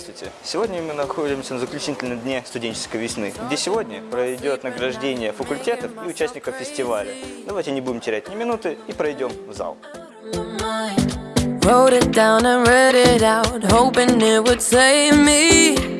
Здравствуйте! Сегодня мы находимся на заключительном дне студенческой весны, где сегодня пройдет награждение факультетов и участников фестиваля. Давайте не будем терять ни минуты и пройдем в зал. Wrote it down and read it out, hoping it would save me.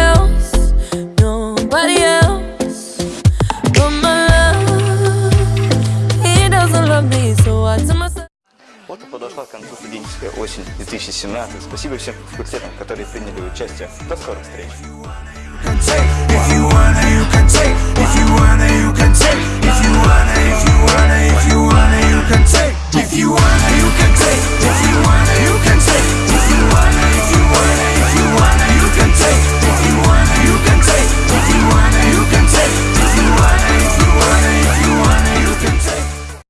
подошла к концу студенческая осень 2017. Спасибо всем факультетам, которые приняли участие. До скорых встреч!